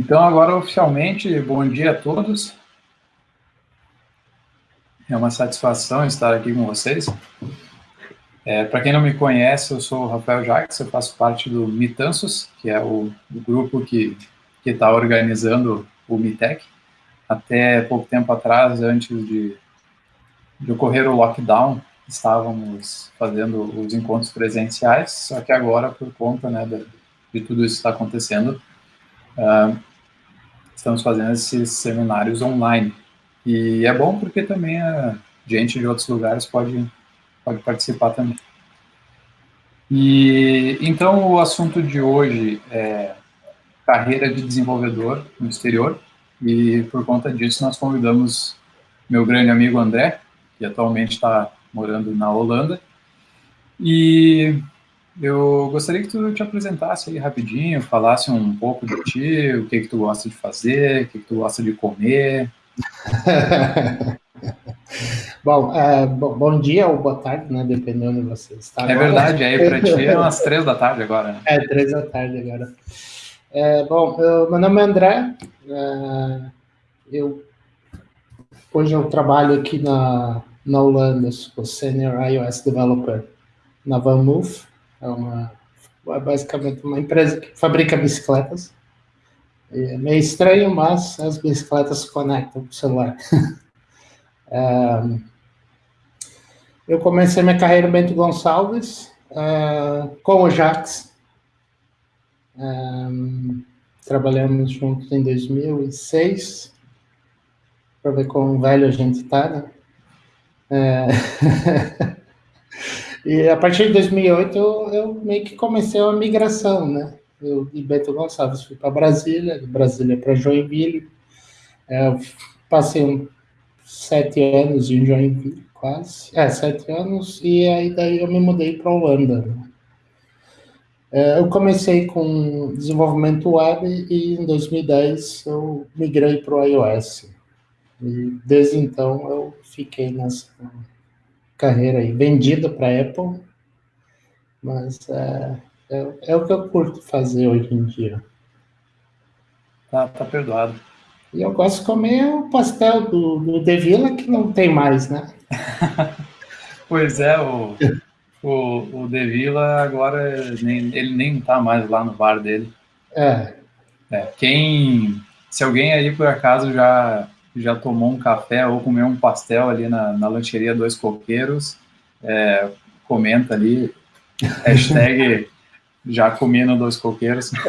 Então, agora oficialmente, bom dia a todos. É uma satisfação estar aqui com vocês. É, Para quem não me conhece, eu sou o Rafael Jacques, eu faço parte do Mitansos, que é o, o grupo que está organizando o Mitec. Até pouco tempo atrás, antes de, de ocorrer o lockdown, estávamos fazendo os encontros presenciais, só que agora, por conta né, de, de tudo isso que está acontecendo, uh, estamos fazendo esses seminários online. E é bom porque também a gente de outros lugares pode, pode participar também. E então o assunto de hoje é carreira de desenvolvedor no exterior. E por conta disso nós convidamos meu grande amigo André, que atualmente está morando na Holanda. E eu gostaria que tu te apresentasse aí rapidinho, falasse um pouco de ti, o que que tu gosta de fazer, o que que tu gosta de comer. bom, é, bom, dia ou boa tarde, né, dependendo de você está. É verdade, aí para ti é umas três da tarde agora. Né? É, três da tarde agora. É, bom, eu, meu nome é André, é, eu, hoje eu trabalho aqui na, na Holanda, sou Senior iOS Developer na VanMoof, é uma é basicamente uma empresa que fabrica bicicletas. É meio estranho, mas as bicicletas se conectam com o celular. eu comecei minha carreira em Bento Gonçalves, é, com o Jax. Trabalhamos juntos em 2006, para ver quão velho a gente está, né? É... E a partir de 2008 eu, eu meio que comecei uma migração, né? Eu de Beto Gonçalves fui para Brasília, de Brasília para Joinville. É, passei um, sete anos em Joinville, quase. É, sete anos, e aí daí eu me mudei para Holanda. Né? É, eu comecei com desenvolvimento web e em 2010 eu migrei para o iOS. E desde então eu fiquei nessa carreira aí, vendida para a Apple, mas é, é, é, o que eu curto fazer hoje em dia. Tá, tá perdoado. E eu gosto de comer o pastel do, do De Villa, que não tem mais, né? pois é, o, o, o De Villa agora, nem, ele nem tá mais lá no bar dele. É. é. Quem, se alguém aí por acaso já já tomou um café ou comeu um pastel ali na, na lancheria Dois Coqueiros, é, comenta ali, hashtag já comi no Dois Coqueiros.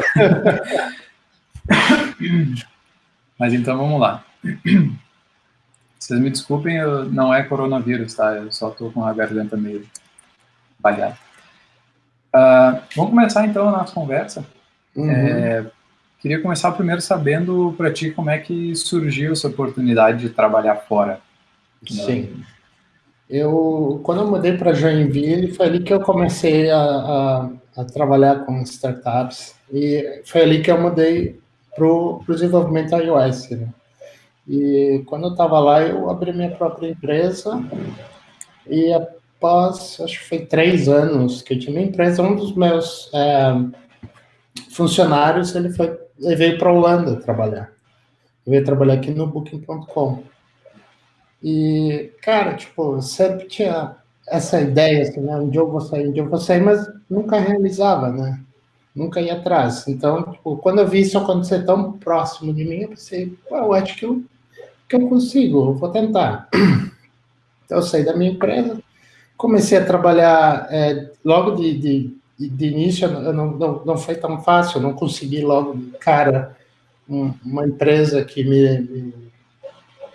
Mas então vamos lá. Vocês me desculpem, eu, não é coronavírus, tá? Eu só tô com a garganta meio balhada. Uh, vamos começar então a nossa conversa. Uhum. É, Queria começar primeiro sabendo para ti como é que surgiu essa oportunidade de trabalhar fora. Sim. Eu, quando eu mudei para Joinville, foi ali que eu comecei a, a, a, trabalhar com startups. E foi ali que eu mudei para o desenvolvimento iOS. Né? E quando eu estava lá, eu abri minha própria empresa. E após, acho que foi três anos que eu tinha minha empresa, um dos meus é, funcionários, ele foi ele veio para a Holanda trabalhar. Ele veio trabalhar aqui no Booking.com. E, cara, tipo, sempre tinha essa ideia, assim, né? Um dia eu vou sair, um dia eu vou sair, mas nunca realizava, né? Nunca ia atrás. Então, tipo, quando eu vi isso acontecer tão próximo de mim, eu pensei, eu acho que eu, que eu consigo, eu vou tentar. Então, eu saí da minha empresa, comecei a trabalhar é, logo de, de de início não, não, não foi tão fácil, eu não consegui logo, cara, um, uma empresa que me, me,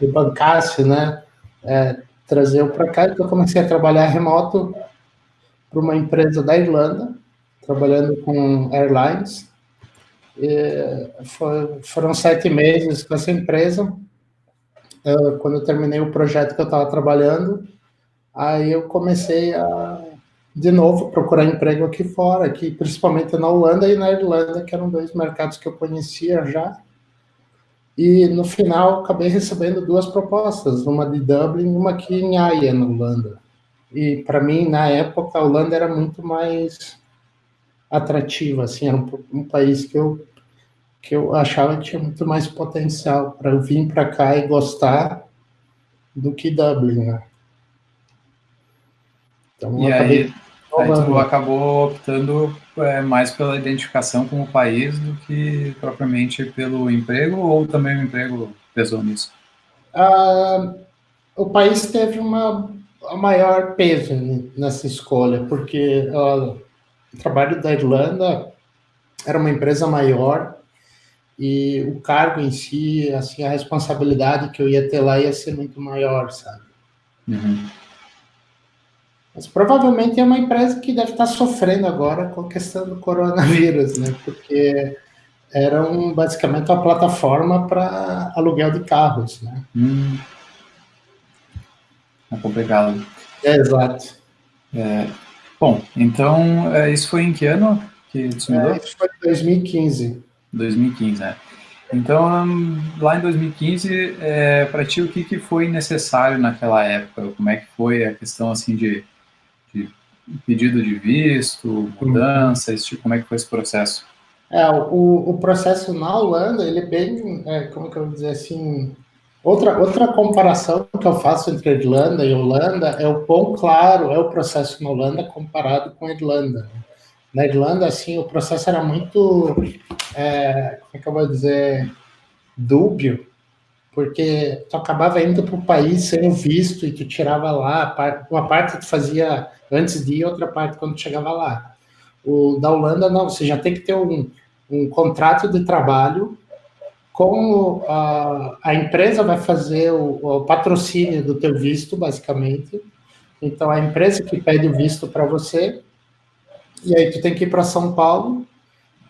me bancasse, né, é, trazer eu para cá, então eu comecei a trabalhar remoto para uma empresa da Irlanda, trabalhando com airlines, foi, foram sete meses com essa empresa, quando eu terminei o projeto que eu estava trabalhando, aí eu comecei a de novo, procurar emprego aqui fora, aqui, principalmente na Holanda e na Irlanda, que eram dois mercados que eu conhecia já. E no final acabei recebendo duas propostas, uma de Dublin e uma aqui em Haia, na Holanda. E para mim, na época, a Holanda era muito mais atrativa, assim, era um, um país que eu que eu achava que tinha muito mais potencial para eu vir para cá e gostar do que Dublin, né? Então, e aí, aí tu acabou optando é, mais pela identificação com o país do que propriamente pelo emprego, ou também o emprego pesou nisso? Ah, o país teve uma, maior peso nessa escolha, porque o trabalho da Irlanda era uma empresa maior e o cargo em si, assim, a responsabilidade que eu ia ter lá ia ser muito maior, sabe? Uhum. Mas provavelmente é uma empresa que deve estar sofrendo agora com a questão do coronavírus, né? Porque era um, basicamente uma plataforma para aluguel de carros, né? Hum. É complicado. É, exato. É, bom, então, é, isso foi em que ano que isso mudou? É, isso foi em 2015. 2015, né? Então, lá em 2015, é, para ti, o que, que foi necessário naquela época? Como é que foi a questão, assim, de de pedido de visto, mudança, esse tipo, como é que foi esse processo? É, o, o processo na Holanda, ele é bem, é, como que eu vou dizer assim, outra, outra comparação que eu faço entre Irlanda e Holanda é o quão claro é o processo na Holanda comparado com a Irlanda. Na Irlanda, assim, o processo era muito, é, como é que eu vou dizer, dúbio, porque tu acabava indo para o país sem o visto e tu tirava lá, uma parte tu fazia antes de ir, outra parte quando chegava lá. O da Holanda, não, você já tem que ter um, um contrato de trabalho com a, a empresa vai fazer o, o patrocínio do teu visto, basicamente. Então, a empresa que pede o visto para você, e aí tu tem que ir para São Paulo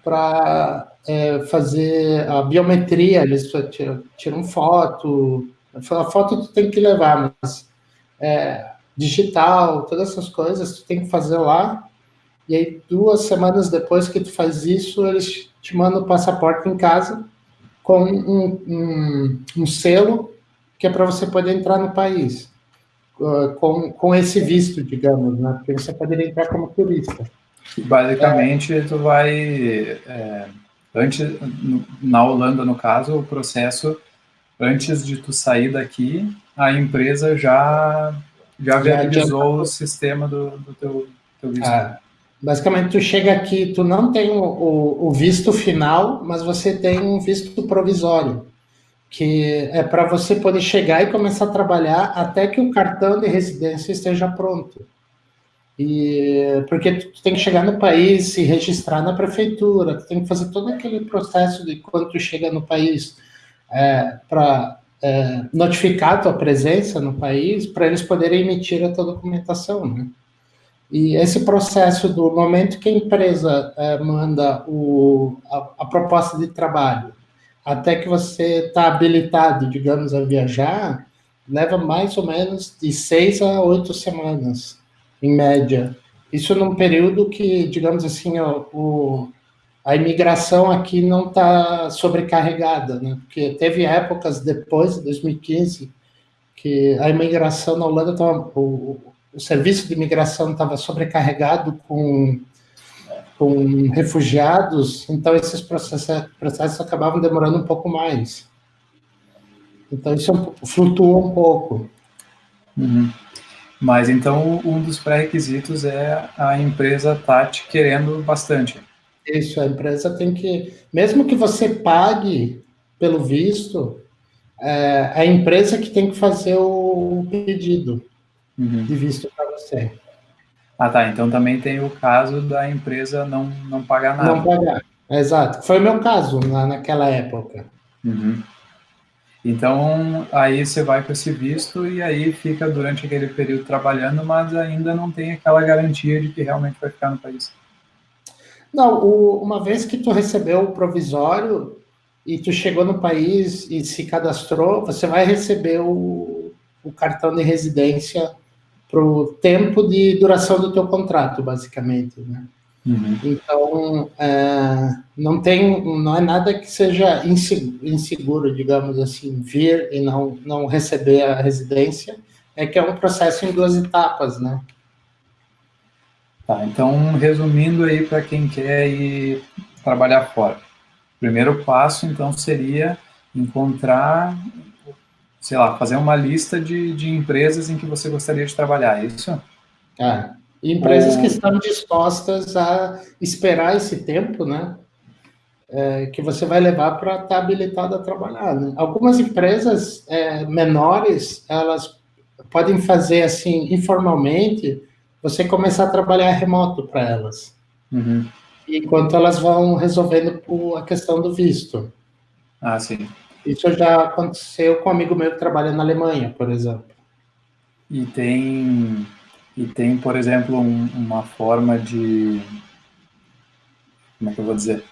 para é, fazer a biometria, eles tiram, tiram foto, a foto tu tem que levar, mas é, digital, todas essas coisas tu tem que fazer lá, e aí duas semanas depois que tu faz isso, eles te mandam o passaporte em casa com um, um, um selo que é para você poder entrar no país, uh, com, com esse visto, digamos, né? Porque você poderia entrar como turista. Basicamente, é. tu vai... É antes, na Holanda, no caso, o processo, antes de tu sair daqui, a empresa já, já viabilizou o sistema do, do teu, teu visto. Ah, basicamente, tu chega aqui, tu não tem o, o, o visto final, mas você tem um visto provisório, que é para você poder chegar e começar a trabalhar até que o cartão de residência esteja pronto. E, porque tu tem que chegar no país, se registrar na prefeitura, tu tem que fazer todo aquele processo de quando tu chega no país é, para é, notificar a tua presença no país, para eles poderem emitir a tua documentação, né? E esse processo do momento que a empresa é, manda o, a, a, proposta de trabalho até que você está habilitado, digamos, a viajar, leva mais ou menos de seis a oito semanas em média. Isso num período que, digamos assim, ó, o, a imigração aqui não está sobrecarregada, né? Porque teve épocas depois de 2015 que a imigração na Holanda estava, o, o serviço de imigração estava sobrecarregado com com refugiados, então esses processos, processos acabavam demorando um pouco mais. Então isso é flutuou um pouco. Uhum. Mas então um dos pré-requisitos é a empresa estar tá te querendo bastante. Isso, a empresa tem que, mesmo que você pague pelo visto, é a empresa que tem que fazer o pedido uhum. de visto para você. Ah, tá. Então também tem o caso da empresa não, não pagar nada. Não pagar, exato. Foi o meu caso na, naquela época. Uhum. Então, aí você vai com esse visto e aí fica durante aquele período trabalhando, mas ainda não tem aquela garantia de que realmente vai ficar no país. Não, o, uma vez que tu recebeu o provisório e tu chegou no país e se cadastrou, você vai receber o, o cartão de residência para o tempo de duração do teu contrato, basicamente, né? Uhum. Então, é, não tem, não é nada que seja inseguro, digamos assim, vir e não, não receber a residência, é que é um processo em duas etapas, né? Tá, então, resumindo aí para quem quer ir trabalhar fora. primeiro passo, então, seria encontrar, sei lá, fazer uma lista de, de empresas em que você gostaria de trabalhar, é isso? É, empresas Ou... que estão dispostas a esperar esse tempo, né? É, que você vai levar para estar tá habilitado a trabalhar. Né? Algumas empresas é, menores, elas podem fazer assim, informalmente, você começar a trabalhar remoto para elas. Uhum. Enquanto elas vão resolvendo a questão do visto. Ah, sim. Isso já aconteceu com um amigo meu que trabalha na Alemanha, por exemplo. E tem, e tem por exemplo, um, uma forma de... Como é que eu vou dizer?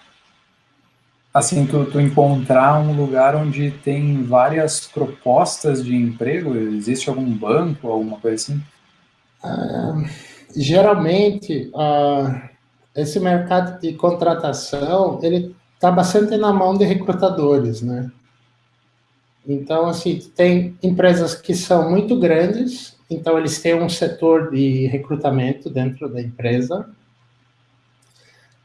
Assim, tu, tu encontrar um lugar onde tem várias propostas de emprego? Existe algum banco, alguma coisa assim? Ah, geralmente, ah, esse mercado de contratação, ele está bastante na mão de recrutadores, né? Então, assim, tem empresas que são muito grandes, então eles têm um setor de recrutamento dentro da empresa.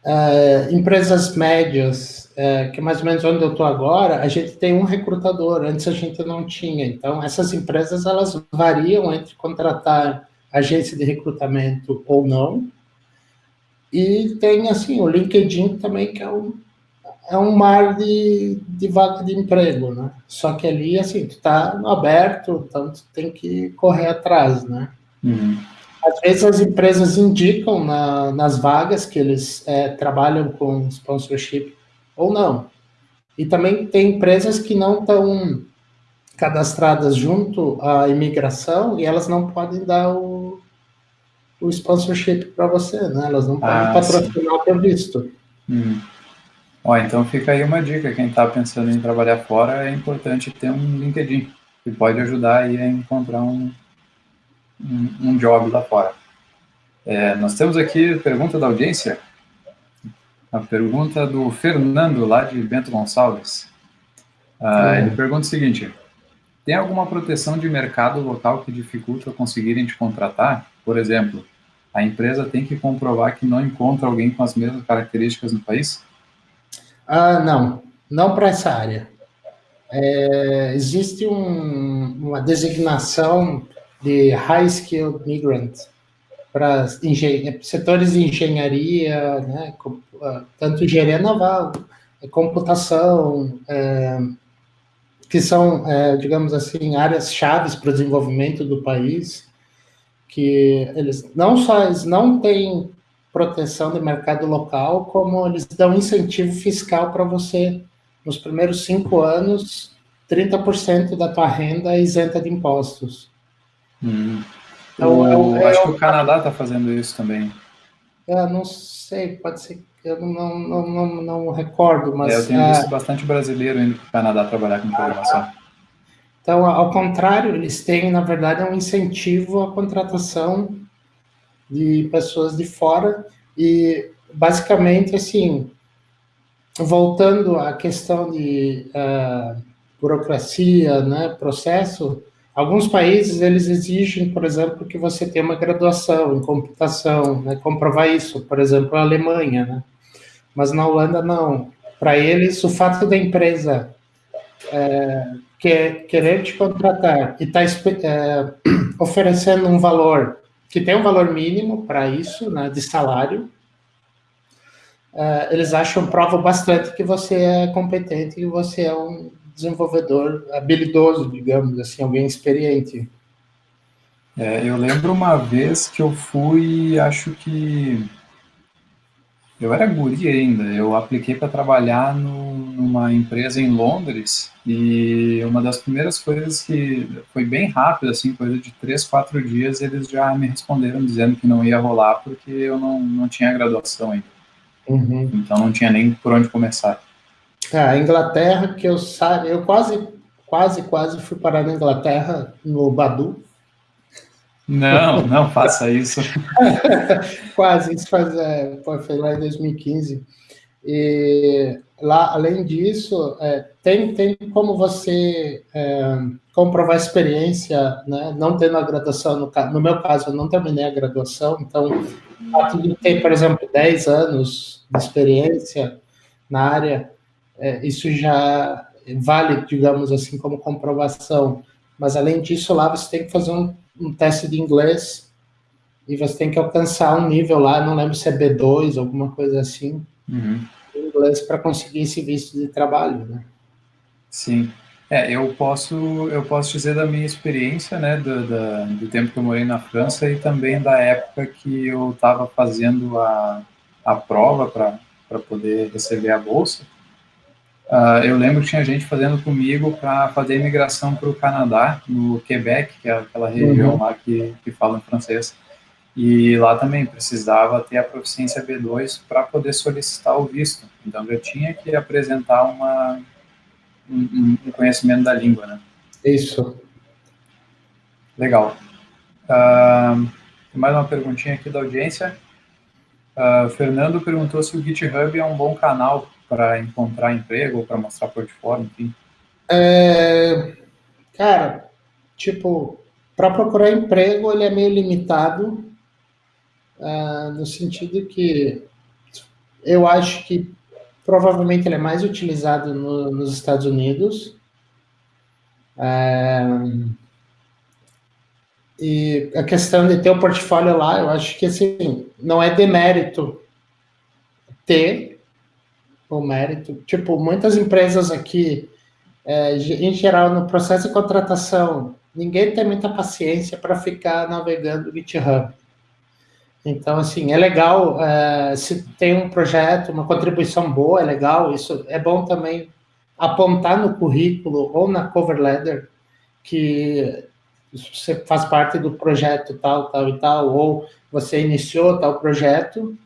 Uh, empresas médias, uh, que é mais ou menos onde eu estou agora, a gente tem um recrutador, antes a gente não tinha. Então, essas empresas, elas variam entre contratar agência de recrutamento ou não. E tem, assim, o LinkedIn também, que é um, é um mar de, de vaga de emprego, né? Só que ali, assim, tu tá aberto, então tu tem que correr atrás, né? Uhum. Às vezes as empresas indicam na, nas vagas que eles é, trabalham com sponsorship ou não. E também tem empresas que não estão cadastradas junto à imigração e elas não podem dar o, o sponsorship para você, né? Elas não podem ah, patrocinar o teu visto. Hum. Ó, então fica aí uma dica, quem está pensando em trabalhar fora, é importante ter um LinkedIn, que pode ajudar aí a encontrar um, um, um job lá fora. É, nós temos aqui pergunta da audiência, a pergunta do Fernando, lá de Bento Gonçalves. Ah, Ele pergunta o seguinte, tem alguma proteção de mercado local que dificulta conseguirem te contratar? Por exemplo, a empresa tem que comprovar que não encontra alguém com as mesmas características no país? Ah, não, não para essa área. É, existe um, uma designação de High Skilled Migrant para setores de engenharia, né, ah, tanto engenharia naval, computação, é, que são, é, digamos assim, áreas chaves para o desenvolvimento do país, que eles não só eles não têm proteção do mercado local, como eles dão incentivo fiscal para você, nos primeiros cinco anos, 30% da tua renda é isenta de impostos. Hum. Então, eu, eu, acho que o Canadá está fazendo isso também. Eu não sei, pode ser eu não, não, não, não recordo, mas... É, eu tenho visto bastante brasileiro indo para o Canadá trabalhar com programação. Então, ao contrário, eles têm, na verdade, um incentivo à contratação de pessoas de fora e, basicamente, assim, voltando à questão de uh, burocracia, né, processo, Alguns países, eles exigem, por exemplo, que você tenha uma graduação em computação, né, comprovar isso, por exemplo, a Alemanha, né? Mas na Holanda, não. Para eles, o fato da empresa é, quer, querer te contratar e está é, oferecendo um valor que tem um valor mínimo para isso, né, de salário, é, eles acham, provam bastante que você é competente e você é um desenvolvedor habilidoso, digamos assim, alguém experiente. É, eu lembro uma vez que eu fui, acho que eu era guri ainda, eu apliquei para trabalhar no, numa empresa em Londres e uma das primeiras coisas que foi bem rápido, assim, coisa de três, quatro dias, eles já me responderam dizendo que não ia rolar porque eu não, não tinha graduação ainda. Uhum. Então não tinha nem por onde começar. É, a Inglaterra, que eu sabe, eu quase, quase, quase fui parar na Inglaterra, no Badu. Não, não faça isso. quase, isso faz, é, foi lá em 2015. E lá, além disso, é, tem, tem como você é, comprovar a experiência, né, não tendo a graduação, no, no meu caso, eu não terminei a graduação, então, fato de ter, por exemplo, 10 anos de experiência na área, é, isso já vale, digamos assim, como comprovação. Mas além disso, lá você tem que fazer um, um teste de inglês e você tem que alcançar um nível lá, não lembro se é B2, alguma coisa assim, uhum. inglês para conseguir esse visto de trabalho, né? Sim. É, eu posso, eu posso dizer da minha experiência, né, do, da, do tempo que eu morei na França e também da época que eu estava fazendo a, a prova para poder receber a bolsa. Uh, eu lembro que tinha gente fazendo comigo para fazer imigração para o Canadá, no Quebec, que é aquela região uhum. lá que, que fala em francês. E lá também precisava ter a proficiência B2 para poder solicitar o visto. Então eu tinha que apresentar uma, um, um conhecimento da língua, né? Isso. Legal. Uh, mais uma perguntinha aqui da audiência. Uh, Fernando perguntou se o GitHub é um bom canal para encontrar emprego ou para mostrar portfólio, enfim. É, cara, tipo, para procurar emprego ele é meio limitado, uh, no sentido que eu acho que Provavelmente ele é mais utilizado no, nos Estados Unidos. É, e a questão de ter o portfólio lá, eu acho que assim, não é demérito ter o mérito. Tipo, muitas empresas aqui, é, em geral, no processo de contratação, ninguém tem muita paciência para ficar navegando GitHub. Então, assim, é legal uh, se tem um projeto, uma contribuição boa, é legal. Isso é bom também apontar no currículo ou na cover letter que você faz parte do projeto tal, tal e tal, ou você iniciou tal projeto,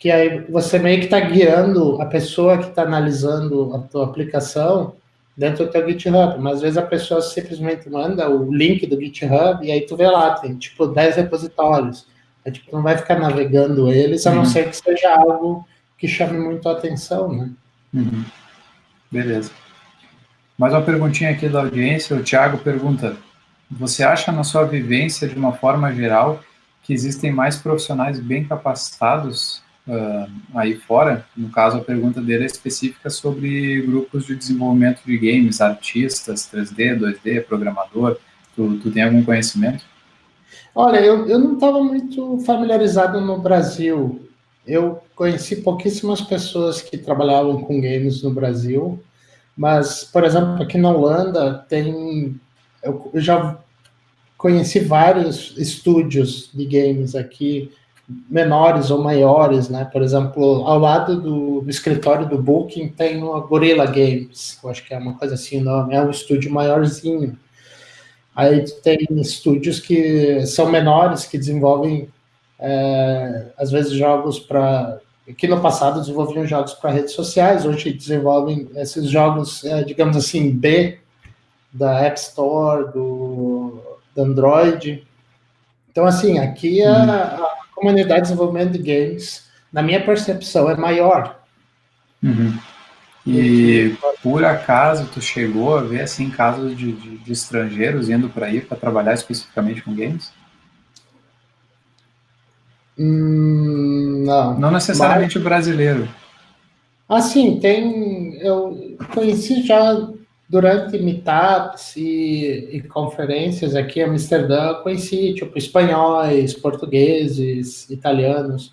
que aí você meio que está guiando a pessoa que está analisando a tua aplicação dentro do teu GitHub, mas às vezes a pessoa simplesmente manda o link do GitHub e aí tu vê lá, tem tipo 10 repositórios. É, tipo, não vai ficar navegando eles, a não uhum. ser que seja algo que chame muito a atenção, né? Uhum. Beleza. Mais uma perguntinha aqui da audiência. O Thiago pergunta: Você acha, na sua vivência, de uma forma geral, que existem mais profissionais bem capacitados uh, aí fora? No caso, a pergunta dele é específica sobre grupos de desenvolvimento de games, artistas, 3D, 2D, programador. Tu, tu tem algum conhecimento? Olha, eu, eu não estava muito familiarizado no Brasil. Eu conheci pouquíssimas pessoas que trabalhavam com games no Brasil, mas, por exemplo, aqui na Holanda tem. Eu, eu já conheci vários estúdios de games aqui, menores ou maiores, né? Por exemplo, ao lado do, do escritório do Booking tem uma Gorilla Games, eu acho que é uma coisa assim o nome, é um estúdio maiorzinho. Aí tem estúdios que são menores, que desenvolvem, é, às vezes, jogos para. que no passado desenvolviam jogos para redes sociais, hoje desenvolvem esses jogos, é, digamos assim, B, da App Store, do, do Android. Então, assim, aqui a, uhum. a, comunidade de desenvolvimento de games, na minha percepção, é maior. Uhum. E por acaso tu chegou a ver assim casos de, de, de estrangeiros indo para aí para trabalhar especificamente com games? Hum, não. Não necessariamente Mas... o brasileiro. Ah, sim, tem. Eu conheci já durante meetups e, e conferências aqui em Amsterdã, conheci tipo espanhóis, portugueses, italianos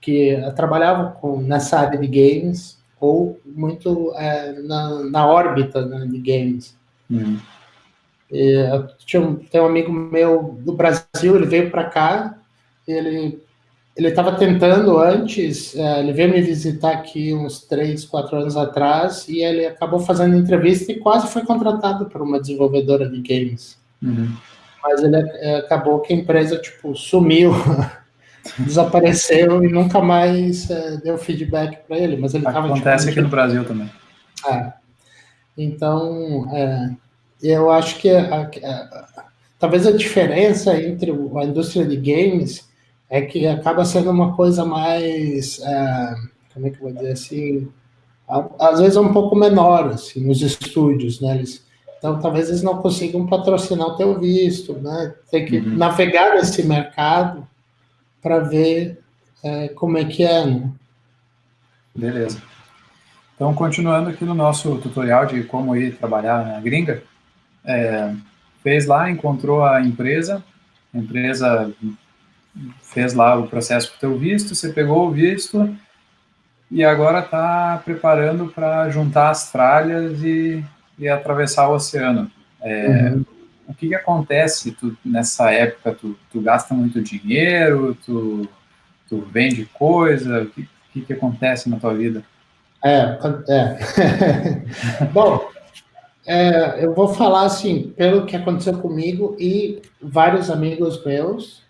que trabalhavam com, nessa área de games ou muito é, na, na órbita né, de games. Uhum. E, tinha um, tem um amigo meu do Brasil, ele veio para cá, ele ele estava tentando antes, é, ele veio me visitar aqui uns três, quatro anos atrás, e ele acabou fazendo entrevista e quase foi contratado por uma desenvolvedora de games. Uhum. Mas ele é, acabou que a empresa, tipo, sumiu desapareceu e nunca mais é, deu feedback para ele. Mas ele Acontece tipo, aqui no Brasil também. É. Então, é, eu acho que a, a, talvez a diferença entre a indústria de games é que acaba sendo uma coisa mais, é, como é que eu vou dizer assim, às vezes é um pouco menor, assim, nos estúdios, né? Eles, então, talvez eles não consigam patrocinar o teu visto, né? Tem que uhum. navegar nesse mercado para ver é, como é que é. Né? Beleza. Então, continuando aqui no nosso tutorial de como ir trabalhar na gringa, é, fez lá, encontrou a empresa, a empresa fez lá o processo para o teu visto, você pegou o visto e agora está preparando para juntar as tralhas e, e, atravessar o oceano. É, uhum. O que, que acontece tu, nessa época? Tu, tu, gasta muito dinheiro? Tu, tu vende coisa? O que, que, que acontece na tua vida? É, é. Bom, é, eu vou falar assim, pelo que aconteceu comigo e vários amigos meus,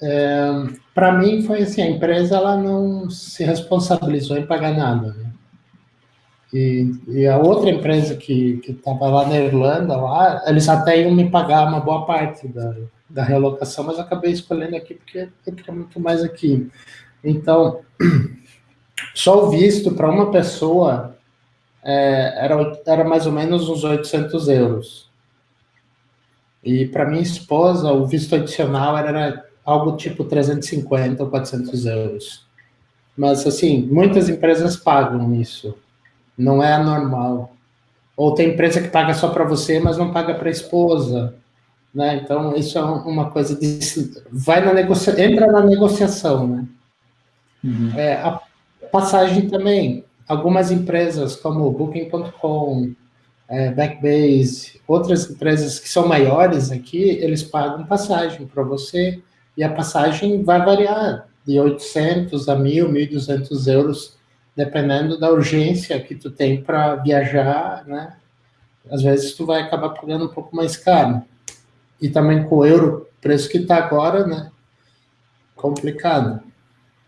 é, para mim foi assim, a empresa ela não se responsabilizou em pagar nada. Né? E, e, a outra empresa que estava lá na Irlanda, lá, eles até iam me pagar uma boa parte da, da realocação, mas acabei escolhendo aqui porque eu queria muito mais aqui. Então, só o visto para uma pessoa é, era, era mais ou menos uns 800 euros. E para minha esposa, o visto adicional era algo tipo 350 ou 400 euros. Mas, assim, muitas empresas pagam isso. Não é anormal. Ou tem empresa que paga só para você, mas não paga para a esposa. Né? Então, isso é uma coisa de... Vai na negocia... Entra na negociação, né? Uhum. É, a passagem também algumas empresas como Booking.com, é, Backbase, outras empresas que são maiores aqui, eles pagam passagem para você e a passagem vai variar de 800 a 1.000, 1.200 euros, dependendo da urgência que tu tem para viajar, né? Às vezes tu vai acabar pagando um pouco mais caro. E também com o euro, preço que está agora, né? Complicado.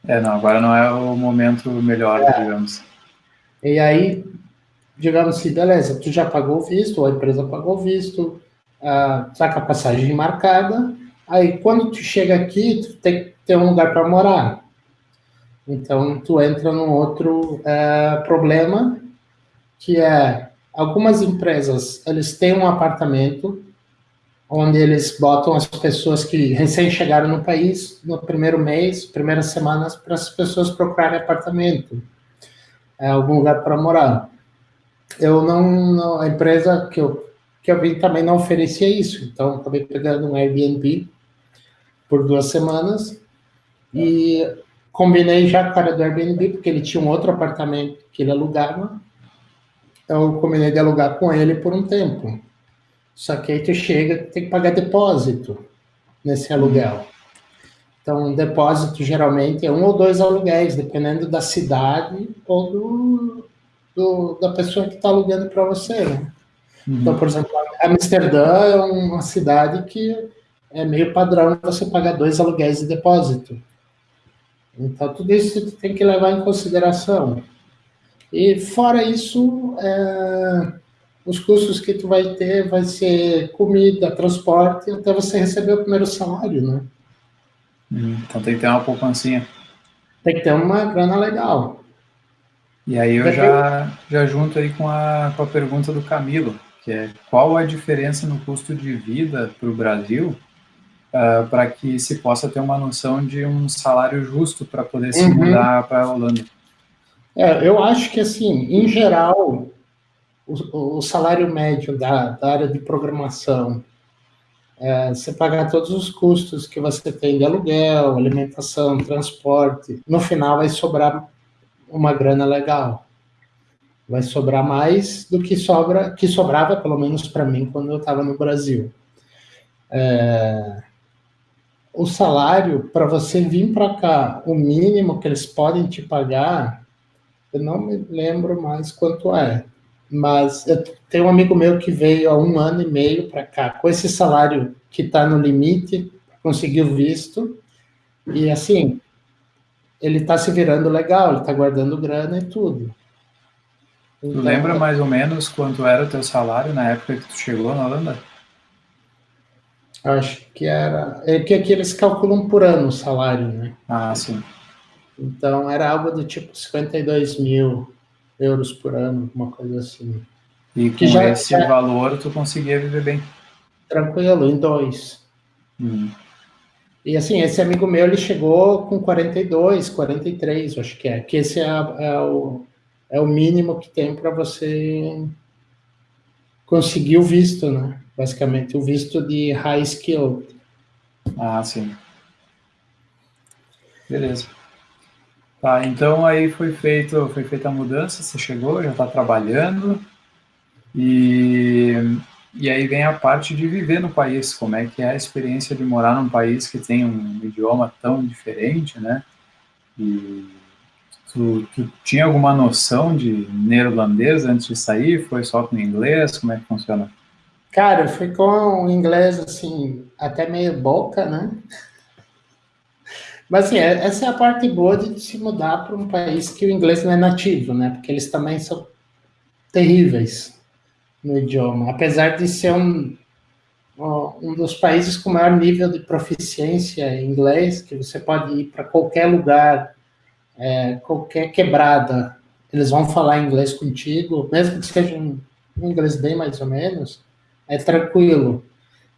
É, não, agora não é o momento melhor, é. digamos. E aí, digamos assim, beleza, tu já pagou o visto, a empresa pagou o visto, uh, tá com a passagem marcada, aí quando tu chega aqui, tu tem que ter um lugar para morar. Então, tu entra num outro uh, problema, que é, algumas empresas, eles têm um apartamento, onde eles botam as pessoas que recém chegaram no país, no primeiro mês, primeiras semanas, para as pessoas procurarem apartamento é, algum lugar para morar. Eu não, não, a empresa que eu, que eu vi também não oferecia isso, então acabei pegando um Airbnb por duas semanas e combinei já com o cara do Airbnb, porque ele tinha um outro apartamento que ele alugava, eu combinei de alugar com ele por um tempo. Só que aí tu chega, tem que pagar depósito nesse aluguel. Então, depósito geralmente é um ou dois aluguéis, dependendo da cidade ou do, do da pessoa que está alugando para você. Né? Uhum. Então, por exemplo, Amsterdã é uma cidade que é meio padrão você pagar dois aluguéis de depósito. Então, tudo isso tem que levar em consideração. E fora isso, é, os custos que tu vai ter vai ser comida, transporte, até você receber o primeiro salário, né? então tem que ter uma poupancinha. Tem que ter uma grana legal. E aí eu já, já junto aí com a, com a pergunta do Camilo, que é qual a diferença no custo de vida para o Brasil uh, ah, para que se possa ter uma noção de um salário justo para poder se uhum. mudar para a Holanda? É, eu acho que, assim, em geral, o, o salário médio da, da área de programação é, você pagar todos os custos que você tem de aluguel, alimentação, transporte, no final vai sobrar uma grana legal. Vai sobrar mais do que sobra, que sobrava, pelo menos para mim, quando eu estava no Brasil. É, o salário, para você vir para cá, o mínimo que eles podem te pagar, eu não me lembro mais quanto é, mas eu tenho um amigo meu que veio há um ano e meio para cá, com esse salário que está no limite, conseguiu visto, e assim, ele está se virando legal, ele está guardando grana e tudo. Então, lembra mais ou menos quanto era o teu salário na época que tu chegou na Holanda? Acho que era... É que aqui eles calculam por ano o salário, né? Ah, sim. Então, era algo do tipo 52 mil euros por ano, uma coisa assim. E com já, esse é... valor tu conseguia viver bem? Tranquilo, em dois. Hum. E assim, esse amigo meu, ele chegou com 42, 43, acho que é. Que esse é, é o, é o mínimo que tem para você conseguir o visto, né? Basicamente, o visto de high skill. Ah, sim. Beleza. Tá, então aí foi feito, foi feita a mudança, você chegou, já está trabalhando, e, e aí vem a parte de viver no país, como é que é a experiência de morar num país que tem um idioma tão diferente, né? E tu, tu tinha alguma noção de neerlandês antes de sair? Foi só com inglês? Como é que funciona? Cara, foi com o inglês, assim, até meio boca, né? Mas, assim, é, essa é a parte boa de se mudar para um país que o inglês não é nativo, né? Porque eles também são terríveis no idioma. Apesar de ser um, um dos países com maior nível de proficiência em inglês, que você pode ir para qualquer lugar, é, qualquer quebrada, eles vão falar inglês contigo, mesmo que seja um, um inglês bem mais ou menos, é tranquilo.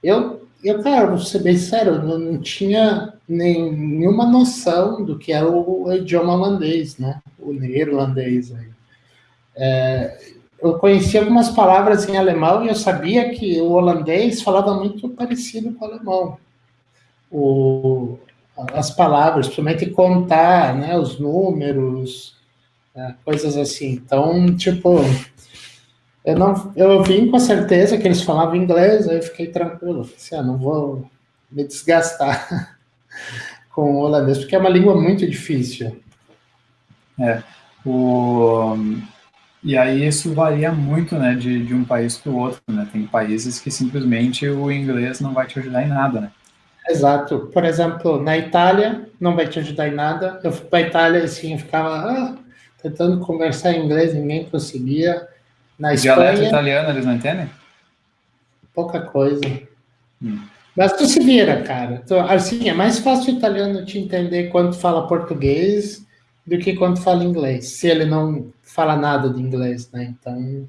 Eu eu, cara, vou ser bem sério, eu não tinha nenhuma noção do que era o, o idioma holandês, né? O neerlandês. Aí. É, eu conhecia algumas palavras em alemão e eu sabia que o holandês falava muito parecido com o alemão. O, as palavras, principalmente contar, né? Os números, é, coisas assim. Então, tipo, eu não, eu vim com a certeza que eles falavam inglês, aí eu fiquei tranquilo. Assim, ah, não vou me desgastar com o holandês, porque é uma língua muito difícil. É, o... E aí isso varia muito, né, de, de um país para o outro, né? Tem países que simplesmente o inglês não vai te ajudar em nada, né? Exato. Por exemplo, na Itália não vai te ajudar em nada. Eu fui para a Itália assim, eu ficava ah, tentando conversar em inglês, ninguém conseguia. Na Espanha, dialeto italiano eles não entendem? Pouca coisa. Hum. Mas tu se vira, cara. Tu, assim, é mais fácil o italiano te entender quando fala português do que quando fala inglês, se ele não fala nada de inglês, né? Então,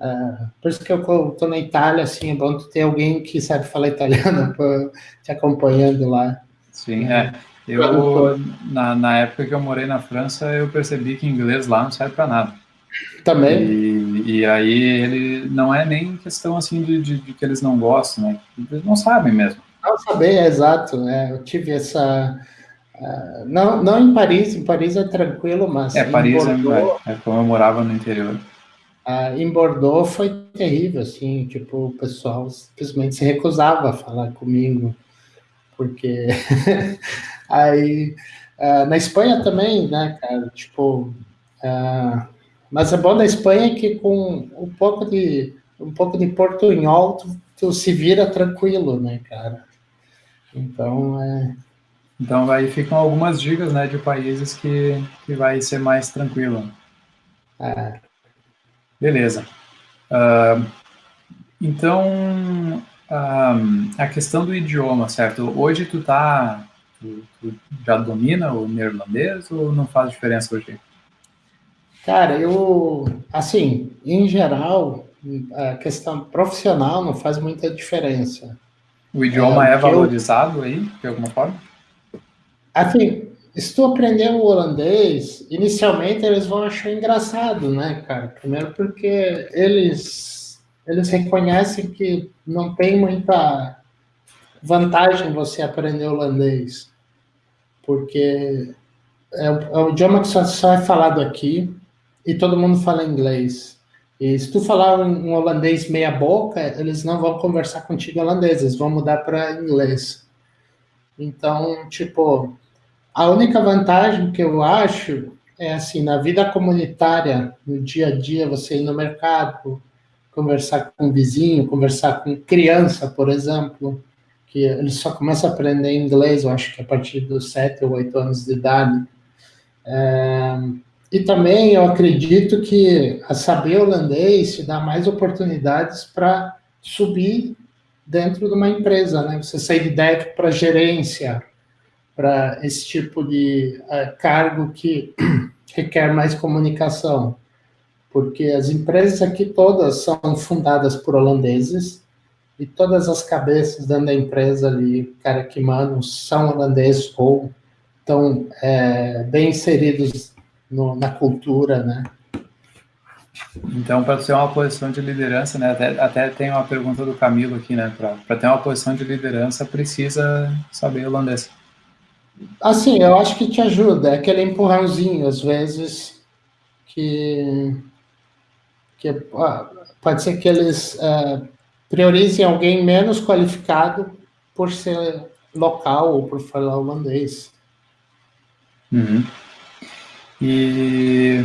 uh, por isso que eu tô na Itália, assim, é bom tu ter alguém que sabe falar italiano te acompanhando lá. Sim, é. Eu, na, na época que eu morei na França, eu percebi que inglês lá não serve para nada. Também. E, e, aí ele não é nem questão assim de, de, de, que eles não gostam, né? Eles não sabem mesmo. Não saber, é exato. Né? Eu tive essa. Uh, não, não em Paris, em Paris é tranquilo, mas. É, Paris é, Bordeaux, é, é como eu morava no interior. Uh, em Bordeaux foi terrível, assim, tipo, o pessoal simplesmente se recusava a falar comigo, porque aí uh, na Espanha também, né, cara, tipo, uh, mas o bom da Espanha é que com um pouco de um pouco de portunhol tu, tu se vira tranquilo, né, cara? Então é. Então aí ficam algumas dicas, né, de países que, que vai ser mais tranquilo. É. Beleza. Uh, então, uh, a questão do idioma, certo? Hoje tu tá, tu, tu já domina o neerlandês ou não faz diferença hoje? Cara, eu, assim, em geral, a questão profissional não faz muita diferença. O idioma é, é valorizado eu, aí, de alguma forma? Assim, se tu aprender o holandês, inicialmente eles vão achar engraçado, né, cara? Primeiro porque eles, eles reconhecem que não tem muita vantagem você aprender holandês, porque é, é um idioma que só, só é falado aqui, e todo mundo fala inglês. E se tu falar um holandês meia boca, eles não vão conversar contigo holandês, eles vão mudar para inglês. Então, tipo, a única vantagem que eu acho é assim, na vida comunitária, no dia a dia, você ir no mercado, conversar com o vizinho, conversar com criança, por exemplo, que ele só começa a aprender inglês, eu acho que a partir dos sete ou oito anos de idade. É, e também eu acredito que saber holandês te dá mais oportunidades para subir dentro de uma empresa, né? Você sair de dev para gerência, para esse tipo de uh, cargo que requer mais comunicação. Porque as empresas aqui todas são fundadas por holandeses e todas as cabeças dentro da empresa ali, cara que mandam, são holandeses ou estão é, bem inseridos no, na cultura, né? Então, para ter uma posição de liderança, né, até, até tem uma pergunta do Camilo aqui, né, para ter uma posição de liderança, precisa saber holandês. Assim, eu acho que te ajuda, é aquele empurrãozinho, às vezes, que, que pode ser que eles uh, priorizem alguém menos qualificado por ser local ou por falar holandês. Uhum. E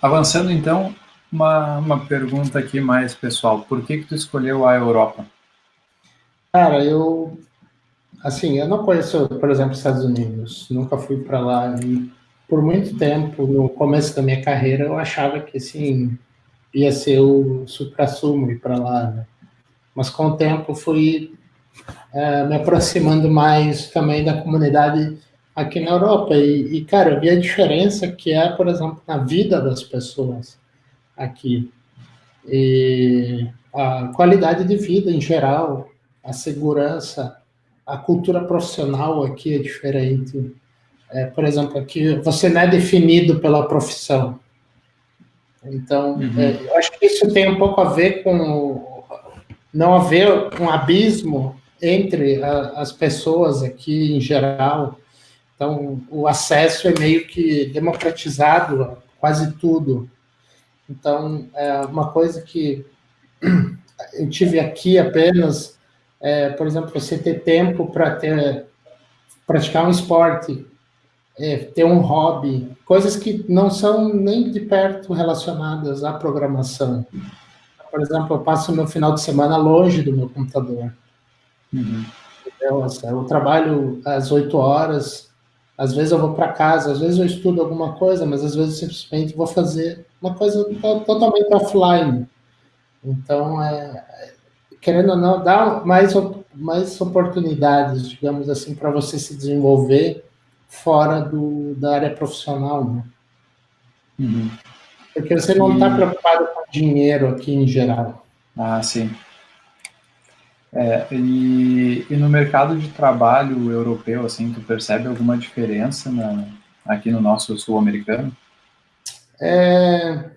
avançando então, uma, uma pergunta aqui mais pessoal. Por que que tu escolheu a Europa? Cara, eu assim, eu não conheço, por exemplo, os Estados Unidos. Nunca fui para lá e por muito tempo, no começo da minha carreira, eu achava que assim ia ser o supra-sumo ir para lá, né? Mas com o tempo fui é, me aproximando mais também da comunidade aqui na Europa e, e, cara, eu vi a diferença que é, por exemplo, na vida das pessoas aqui. E a qualidade de vida em geral, a segurança, a cultura profissional aqui é diferente. É, por exemplo, aqui você não é definido pela profissão. Então, uhum. é, eu acho que isso tem um pouco a ver com não haver um abismo entre a, as pessoas aqui em geral. Então, o acesso é meio que democratizado a quase tudo. Então, é uma coisa que eu tive aqui apenas, é, por exemplo, você ter tempo para ter praticar um esporte, é, ter um hobby, coisas que não são nem de perto relacionadas à programação. Por exemplo, eu passo meu final de semana longe do meu computador. Uhum. Assim, eu trabalho às 8 horas, às vezes eu vou para casa, às vezes eu estudo alguma coisa, mas às vezes simplesmente vou fazer uma coisa totalmente offline. Então, é, querendo ou não, dá mais, mais oportunidades, digamos assim, para você se desenvolver fora do, da área profissional. Né? Uhum. Porque você não está preocupado com dinheiro aqui em geral. Ah, sim. É, e, e, no mercado de trabalho europeu, assim, tu percebe alguma diferença na, aqui no nosso sul-americano? É,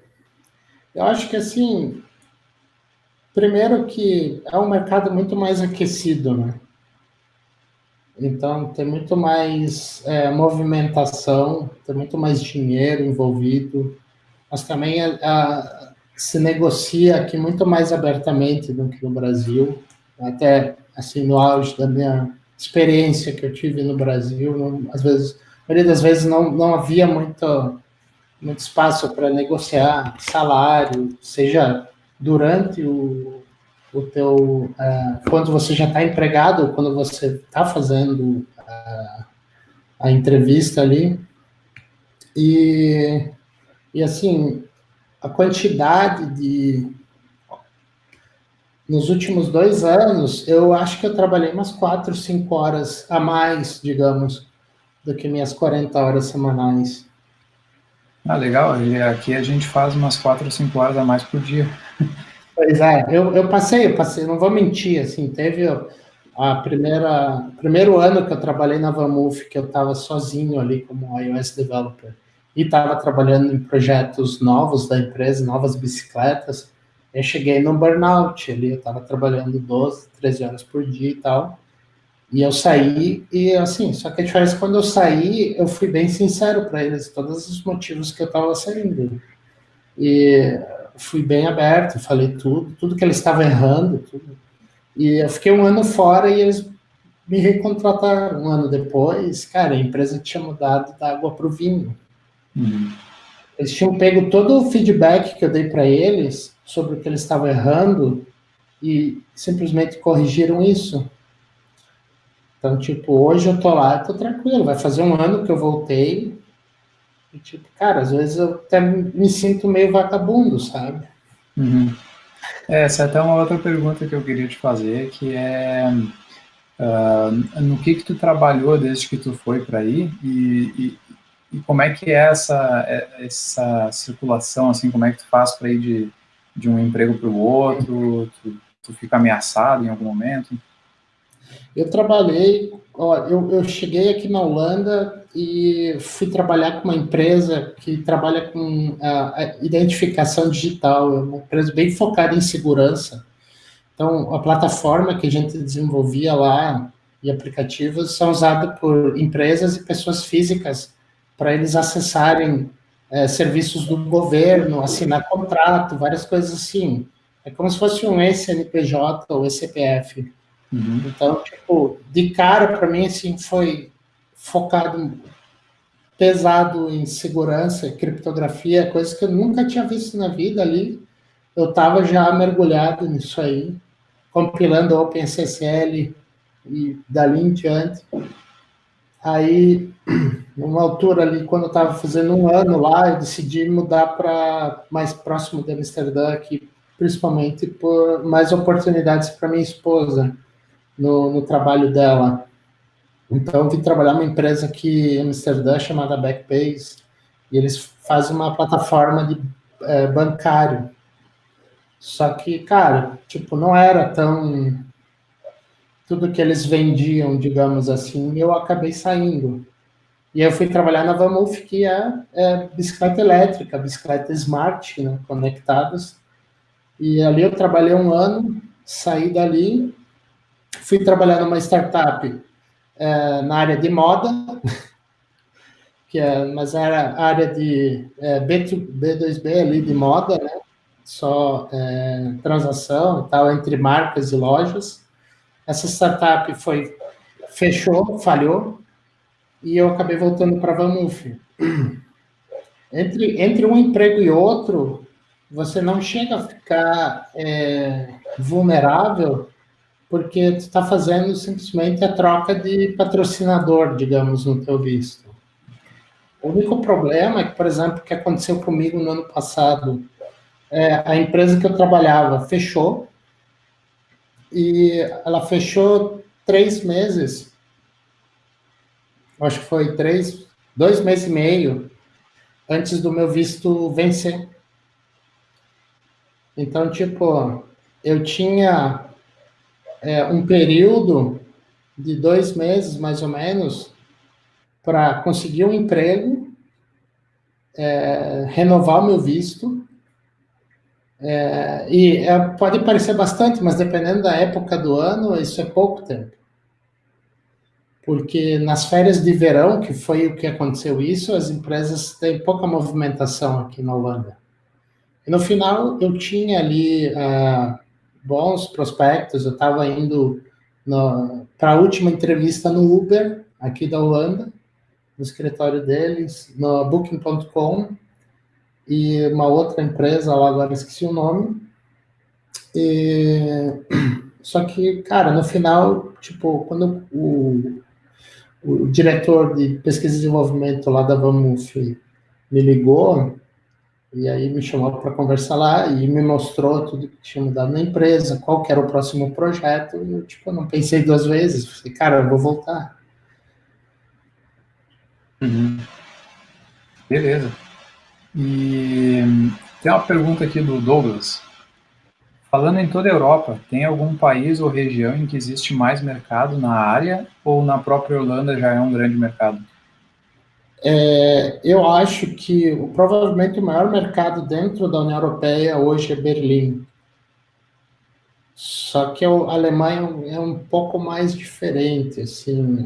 eu acho que, assim, primeiro que é um mercado muito mais aquecido, né? Então, tem muito mais é, movimentação, tem muito mais dinheiro envolvido, mas também a, a, se negocia aqui muito mais abertamente do que no Brasil até assim no auge da minha experiência que eu tive no Brasil, não, às vezes, a maioria das vezes não, não havia muito, muito espaço para negociar salário, seja durante o, o teu, uh, quando você já está empregado, quando você está fazendo uh, a entrevista ali, e, e assim, a quantidade de nos últimos dois anos, eu acho que eu trabalhei umas quatro, cinco horas a mais, digamos, do que minhas 40 horas semanais. Ah, legal. E aqui a gente faz umas quatro cinco horas a mais por dia. Pois é, eu, eu passei, eu passei, não vou mentir, assim, teve a primeira, primeiro ano que eu trabalhei na Vamuf, que eu estava sozinho ali como iOS developer, e estava trabalhando em projetos novos da empresa, novas bicicletas, eu cheguei no burnout ali, eu estava trabalhando 12, 13 horas por dia e tal. E eu saí, e assim, só que a diferença é quando eu saí, eu fui bem sincero para eles, todos os motivos que eu estava saindo. E fui bem aberto, falei tudo, tudo que eles estavam errando, tudo. E eu fiquei um ano fora e eles me recontrataram um ano depois. Cara, a empresa tinha mudado da água para o vinho. Uhum. Eles tinham pego todo o feedback que eu dei para eles sobre o que eles estavam errando e simplesmente corrigiram isso. Então, tipo, hoje eu tô lá, tô tranquilo, vai fazer um ano que eu voltei. E, tipo, cara, às vezes eu até me sinto meio vagabundo, sabe? Uhum. É, essa é até uma outra pergunta que eu queria te fazer, que é uh, no que que tu trabalhou desde que tu foi para aí e, e, e, como é que é essa, é, essa circulação, assim, como é que tu faz para ir de de um emprego para o outro? Tu, tu, fica ameaçado em algum momento? Eu trabalhei, ó, eu, eu cheguei aqui na Holanda e fui trabalhar com uma empresa que trabalha com a, a identificação digital, é uma empresa bem focada em segurança. Então, a plataforma que a gente desenvolvia lá e aplicativos são usados por empresas e pessoas físicas para eles acessarem é, serviços do governo, assinar contrato, várias coisas assim. É como se fosse um SNPJ ou ECPF. Uhum. Então, tipo, de cara, para mim, assim, foi focado pesado em segurança, criptografia, coisas que eu nunca tinha visto na vida ali. Eu estava já mergulhado nisso aí, compilando OpenSSL e dali em diante. Aí, numa altura ali, quando eu estava fazendo um ano lá, eu decidi mudar para mais próximo de Amsterdã, aqui, principalmente por mais oportunidades para minha esposa no, no trabalho dela. Então, vim trabalhar numa empresa aqui em Amsterdã chamada Backbase, e eles fazem uma plataforma de é, bancário. Só que, cara, tipo, não era tão tudo que eles vendiam, digamos assim, eu acabei saindo. E eu fui trabalhar na Vamuf, que é, é bicicleta elétrica, bicicleta smart, né, conectadas. E ali eu trabalhei um ano, saí dali, fui trabalhar numa startup é, na área de moda, que é, mas era área de é, B2, B2B ali de moda, né? Só é, transação e tal entre marcas e lojas. Essa startup foi fechou, falhou, e eu acabei voltando para a. Entre, entre um emprego e outro, você não chega a ficar é, vulnerável porque tu está fazendo simplesmente a troca de patrocinador, digamos, no teu visto. O único problema é que, por exemplo, que aconteceu comigo no ano passado, é, a empresa que eu trabalhava fechou, e ela fechou três meses, acho que foi três, dois meses e meio, antes do meu visto vencer. Então, tipo, eu tinha é, um período de dois meses, mais ou menos, para conseguir um emprego, é, renovar o meu visto. É, e é, pode parecer bastante, mas dependendo da época do ano, isso é pouco tempo. Porque nas férias de verão, que foi o que aconteceu isso, as empresas têm pouca movimentação aqui na Holanda. E no final, eu tinha ali uh, bons prospectos. Eu estava indo para a última entrevista no Uber, aqui da Holanda, no escritório deles, no Booking.com, e uma outra empresa lá, agora esqueci o nome. E... Só que, cara, no final, tipo, quando o, o diretor de pesquisa e desenvolvimento lá da Vamuf me ligou, e aí me chamou para conversar lá e me mostrou tudo que tinha mudado na empresa, qual que era o próximo projeto. E eu, tipo, não pensei duas vezes. Falei, cara, eu vou voltar. Uhum. Beleza. E tem uma pergunta aqui do Douglas. Falando em toda a Europa, tem algum país ou região em que existe mais mercado na área ou na própria Holanda já é um grande mercado? É, eu acho que provavelmente o maior mercado dentro da União Europeia hoje é Berlim. Só que a Alemanha é um pouco mais diferente, assim.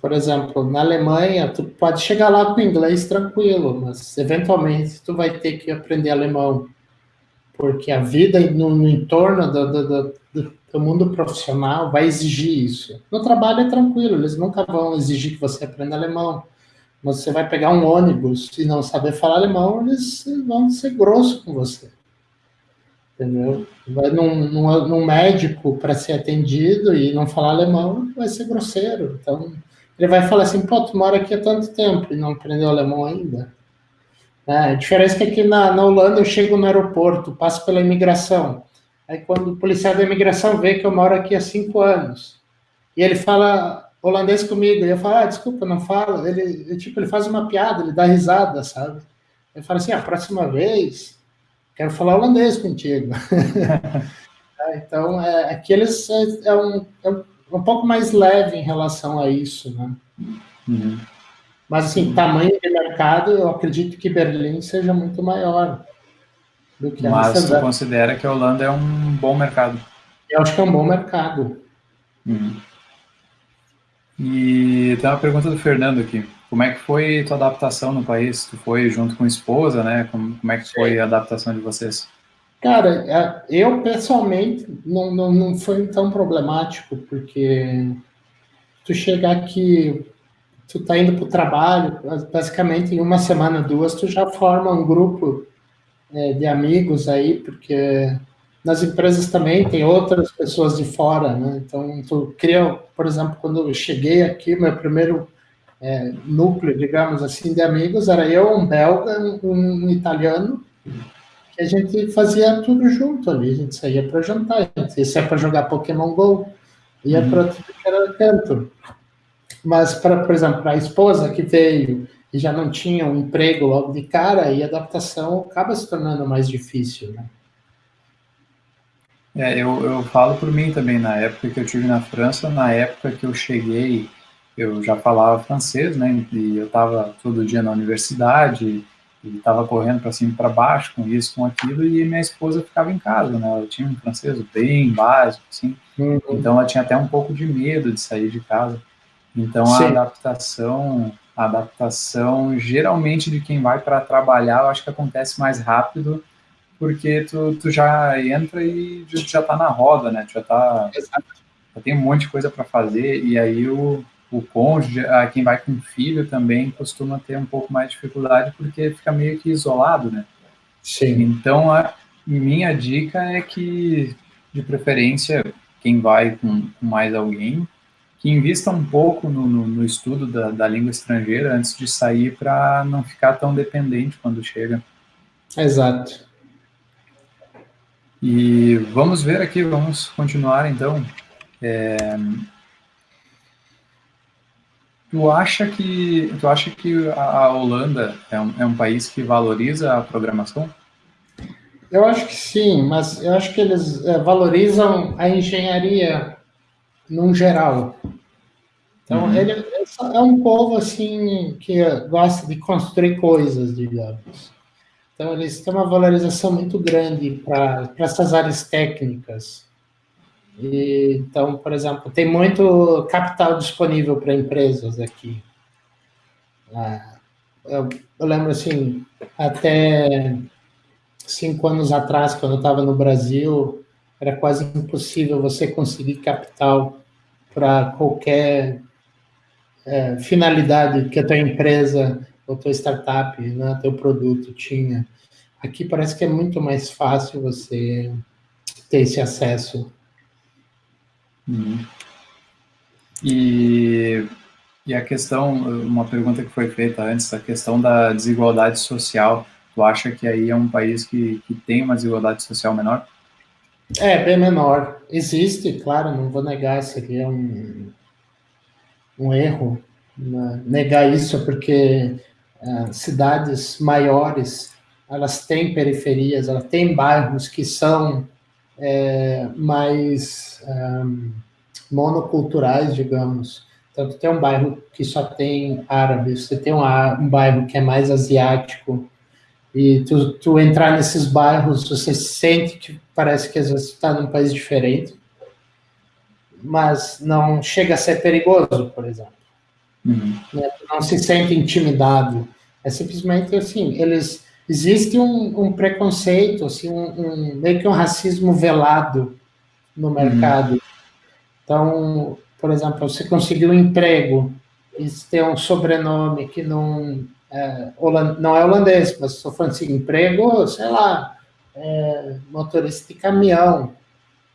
Por exemplo, na Alemanha, tu pode chegar lá com inglês tranquilo, mas eventualmente tu vai ter que aprender alemão, porque a vida no, no entorno do, do, do, do mundo profissional vai exigir isso. No trabalho é tranquilo, eles nunca vão exigir que você aprenda alemão você vai pegar um ônibus e não saber falar alemão, eles vão ser grosso com você. Entendeu? Vai num, num, num médico para ser atendido e não falar alemão, vai ser grosseiro. Então, ele vai falar assim, pô, tu mora aqui há tanto tempo e não aprendeu alemão ainda. É, a diferença é que aqui na, na Holanda eu chego no aeroporto, passo pela imigração. Aí quando o policial da imigração vê que eu moro aqui há cinco anos, e ele fala holandês comigo. E eu falo, ah, desculpa, não fala. Ele, tipo, ele faz uma piada, ele dá risada, sabe? Ele fala assim, a próxima vez, quero falar holandês contigo. É, então, é, aqui eles é, é, um, é um pouco mais leve em relação a isso, né? Uhum. Mas, assim, tamanho de mercado, eu acredito que Berlim seja muito maior do que a Mas você considera que a Holanda é um bom mercado? Eu acho que é um bom mercado. Uhum. E tem uma pergunta do Fernando aqui. Como é que foi tua adaptação no país? Tu foi junto com a esposa, né? Como, como é que foi a adaptação de vocês? Cara, é, eu pessoalmente não, não, não foi tão problemático, porque tu chegar aqui, tu tá indo para o trabalho, basicamente em uma semana, duas, tu já forma um grupo é, de amigos aí, porque nas empresas também tem outras pessoas de fora, né? Então, tu cria, por exemplo, quando eu cheguei aqui, meu primeiro é, núcleo, digamos assim, de amigos era eu, um belga, um, um italiano, a gente fazia tudo junto ali. A gente saía para jantar, a gente saía para jogar Pokémon Go, ia uhum. para tudo que era canto. Mas, pra, por exemplo, para a esposa que veio e já não tinha um emprego logo de cara, aí a adaptação acaba se tornando mais difícil, né? É, eu, eu falo por mim também, na época que eu tive na França, na época que eu cheguei, eu já falava francês, né, e eu estava todo dia na universidade, e estava correndo para cima e para baixo com isso, com aquilo, e minha esposa ficava em casa, né, ela tinha um francês bem básico, assim, uhum. então ela tinha até um pouco de medo de sair de casa. Então Sim. a adaptação, a adaptação geralmente de quem vai para trabalhar, eu acho que acontece mais rápido porque tu, tu já entra e já tá na roda, né? Tu já tá. Já tem um monte de coisa para fazer, e aí o, o cônjuge, quem vai com filho também costuma ter um pouco mais de dificuldade, porque fica meio que isolado, né? Sim. Então, a minha dica é que, de preferência, quem vai com, com mais alguém, que invista um pouco no, no, no estudo da, da língua estrangeira antes de sair para não ficar tão dependente quando chega. Exato. E vamos ver aqui, vamos continuar então. É... Tu acha que tu acha que a Holanda é um, é um país que valoriza a programação? Eu acho que sim, mas eu acho que eles é, valorizam a engenharia num geral. Então, uhum. ele é um povo assim que gosta de construir coisas, digamos. Então, eles têm uma valorização muito grande para essas áreas técnicas. E, então, por exemplo, tem muito capital disponível para empresas aqui. Ah, eu, eu, lembro, assim, até cinco anos atrás, quando eu estava no Brasil, era quase impossível você conseguir capital para qualquer é, finalidade que a tua empresa ou tua startup, né, teu produto tinha. Aqui parece que é muito mais fácil você ter esse acesso. Uhum. E, e a questão, uma pergunta que foi feita antes, a questão da desigualdade social, tu acha que aí é um país que, que tem uma desigualdade social menor? É, bem menor. Existe, claro, não vou negar, seria um, um erro né, negar isso, porque é, cidades maiores, elas têm periferias, elas têm bairros que são é, mais um, monoculturais, digamos. Então, tem um bairro que só tem árabe, você tem um, um bairro que é mais asiático, e tu, tu entrar nesses bairros, você sente que parece que às vezes está num país diferente, mas não chega a ser perigoso, por exemplo. Uhum. Né? Não se sente intimidado. É simplesmente assim, eles existe um, um preconceito, assim, um, um, meio que um racismo velado no uhum. mercado. Uhum. Então, por exemplo, você conseguiu um emprego e tem um sobrenome que não é, não é holandês, mas estou falando assim, emprego, sei lá, é, motorista de caminhão,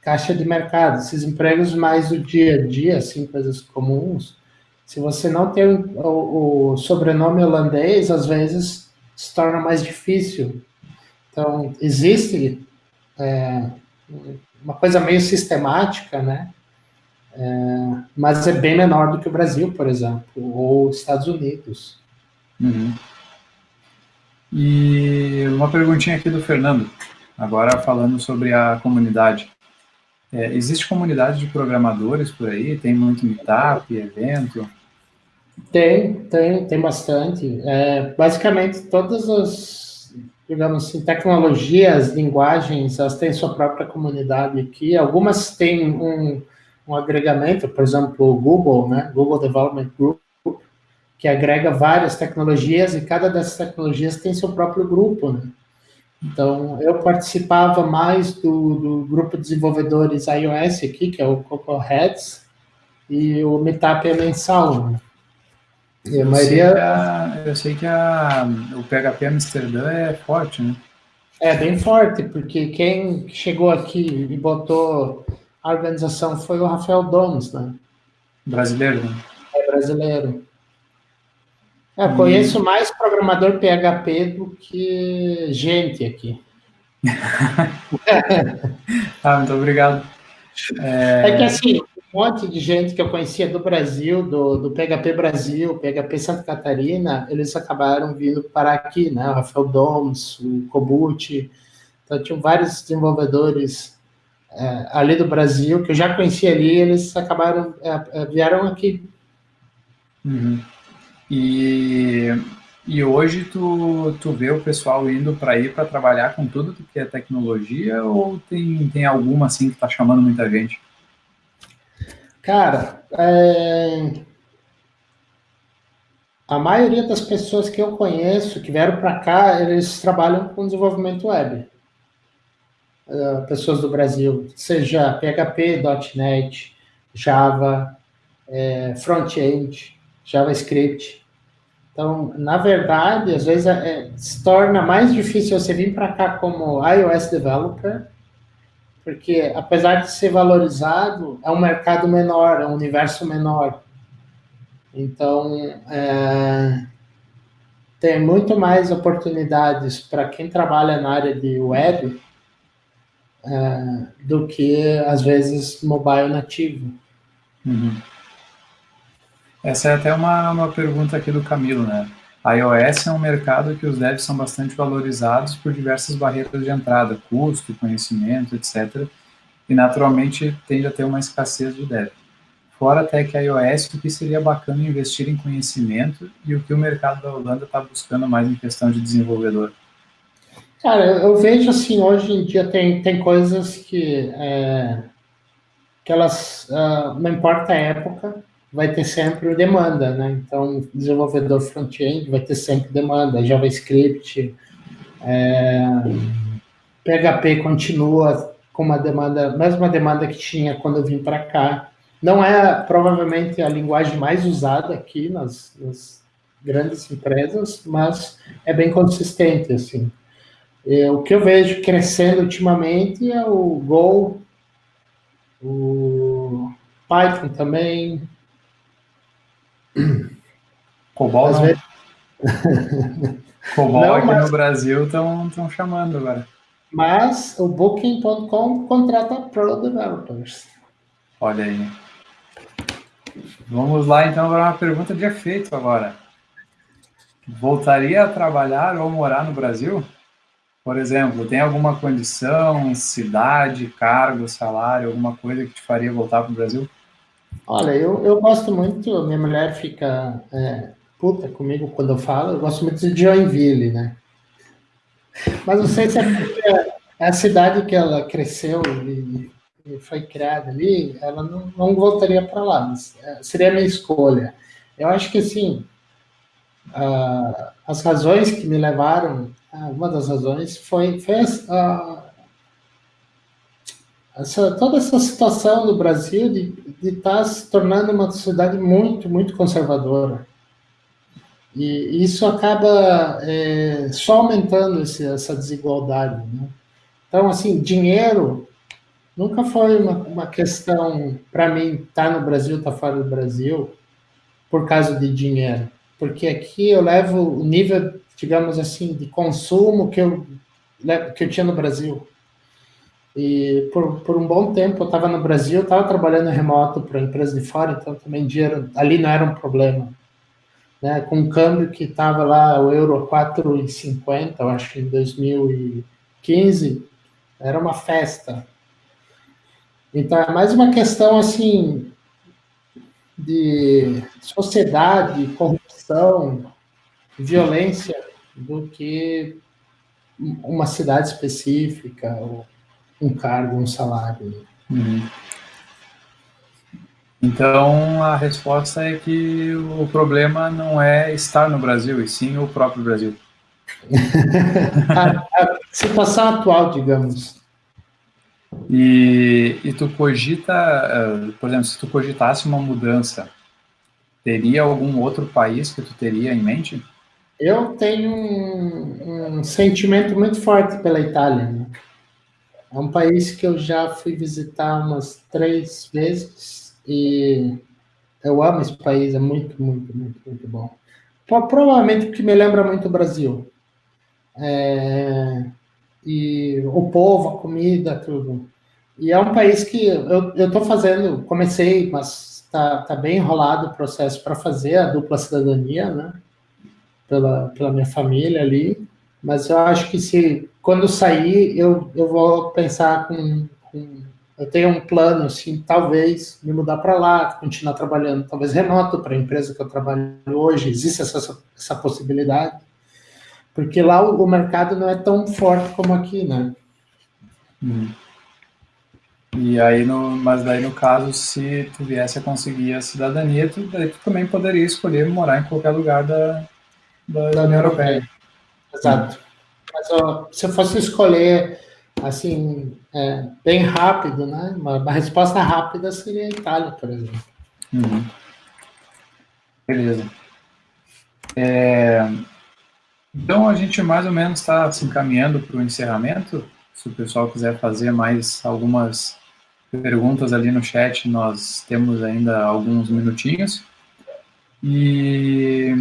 caixa de mercado, esses empregos mais do dia a dia, assim, coisas comuns, se você não tem o, o sobrenome holandês, às vezes se torna mais difícil. Então, existe é, uma coisa meio sistemática, né? É, mas é bem menor do que o Brasil, por exemplo, ou Estados Unidos. Uhum. E uma perguntinha aqui do Fernando, agora falando sobre a comunidade. É, existe comunidade de programadores por aí? Tem muito meetup, evento? Tem, tem, tem bastante. É, basicamente, todas as, digamos assim, tecnologias, linguagens, elas têm sua própria comunidade aqui. Algumas têm um, um agregamento, por exemplo, o Google, né? Google Development Group, que agrega várias tecnologias e cada dessas tecnologias tem seu próprio grupo, né? Então, eu participava mais do, do grupo de desenvolvedores iOS aqui, que é o Coco Heads, e o Meetup é mensal, né? E a maioria... A, eu sei que a, o PHP Amsterdã é forte, né? É bem forte, porque quem chegou aqui e botou a organização foi o Rafael Domes, né? Brasileiro, né? É brasileiro. Eu hum. conheço mais programador PHP do que gente aqui. ah, muito obrigado. É... é... que assim, monte de gente que eu conhecia do Brasil, do, do PHP Brasil, PHP Santa Catarina, eles acabaram vindo para aqui, né? O Rafael Domes, o Kobuti. Então, tinham vários desenvolvedores é, ali do Brasil que eu já conhecia ali, eles acabaram, é, é vieram aqui. Uhum. E, e hoje tu, tu vê o pessoal indo para ir para trabalhar com tudo que é tecnologia ou tem, tem alguma assim que está chamando muita gente? Cara, é... a maioria das pessoas que eu conheço que vieram para cá, eles trabalham com desenvolvimento web. Uh, pessoas do Brasil, seja PHP, .NET, Java, é, front-end, JavaScript. Então, na verdade, às vezes é, se torna mais difícil você vir para cá como iOS developer, porque apesar de ser valorizado, é um mercado menor, é um universo menor. Então, é, tem muito mais oportunidades para quem trabalha na área de web é, do que, às vezes, mobile nativo. Uhum. Essa é até uma, uma pergunta aqui do Camilo, né? IOS é um mercado que os devs são bastante valorizados por diversas barreiras de entrada, custo, conhecimento, etc. E naturalmente tende a ter uma escassez de dev. Fora até que iOS, o que seria bacana investir em conhecimento e o que o mercado da Holanda está buscando mais em questão de desenvolvedor? Cara, eu vejo assim, hoje em dia tem, tem coisas que, é, que elas, uh, não importa a época, vai ter sempre demanda, né? Então, desenvolvedor front-end vai ter sempre demanda, JavaScript, é, PHP continua com uma demanda, mesma demanda que tinha quando eu vim para cá. Não é provavelmente a linguagem mais usada aqui nas, nas grandes empresas, mas é bem consistente, assim. E, o que eu vejo crescendo ultimamente é o Go, o Python também, Cobol não. Vezes... Cobol não, aqui mas... no Brasil estão chamando agora. Mas o Booking.com contrata Pro Developers. Olha aí. Vamos lá então para uma pergunta de efeito agora. Voltaria a trabalhar ou morar no Brasil? Por exemplo, tem alguma condição, cidade, cargo, salário, alguma coisa que te faria voltar para o Brasil? Olha, eu, eu gosto muito, minha mulher fica é, puta comigo quando eu falo, eu gosto muito de Joinville, né? Mas não sei se é porque é a cidade que ela cresceu e, e foi criada ali, ela não, não voltaria para lá, mas é, seria a minha escolha. Eu acho que, assim, uh, as razões que me levaram, uma das razões foi, foi essa, toda essa situação do Brasil de estar tá se tornando uma sociedade muito, muito conservadora. E isso acaba é, só aumentando esse, essa desigualdade. Né? Então, assim, dinheiro nunca foi uma, uma questão, para mim, estar tá no Brasil, estar tá fora do Brasil, por causa de dinheiro. Porque aqui eu levo o nível, digamos assim, de consumo que eu, que eu tinha no Brasil. E por, por um bom tempo eu estava no Brasil, estava trabalhando remoto para empresa de fora, então também dinheiro ali não era um problema. Né? Com o câmbio que estava lá, o euro 4,50, eu acho que em 2015, era uma festa. Então é mais uma questão assim de sociedade, corrupção, violência do que uma cidade específica, ou um cargo, um salário. Uhum. Então, a resposta é que o problema não é estar no Brasil, e sim o próprio Brasil. a, a, situação atual, digamos. E, e tu cogita, uh, por exemplo, se tu cogitasse uma mudança, teria algum outro país que tu teria em mente? Eu tenho um, um sentimento muito forte pela Itália. Né? É um país que eu já fui visitar umas três vezes e eu amo esse país, é muito, muito, muito, muito bom. Provavelmente porque me lembra muito o Brasil. É, e o povo, a comida, tudo. E é um país que eu estou fazendo, comecei, mas está tá bem enrolado o processo para fazer a dupla cidadania, né? Pela, pela minha família ali. Mas eu acho que se quando sair, eu, eu vou pensar com, com eu tenho um plano, assim, talvez me mudar para lá, continuar trabalhando, talvez remoto para a empresa que eu trabalho hoje, existe essa, essa possibilidade. Porque lá o, o mercado não é tão forte como aqui, né? Hum. E aí, no, mas daí no caso, se tu viesse a conseguir a cidadania, tu, daí tu também poderia escolher morar em qualquer lugar da, da, da União Europeia. Exato. Mas ó, se eu fosse escolher, assim, é, bem rápido, né? Uma, uma, resposta rápida seria a Itália, por exemplo. Uhum. Beleza. É, então, a gente mais ou menos está se encaminhando para o encerramento. Se o pessoal quiser fazer mais algumas perguntas ali no chat, nós temos ainda alguns minutinhos. E,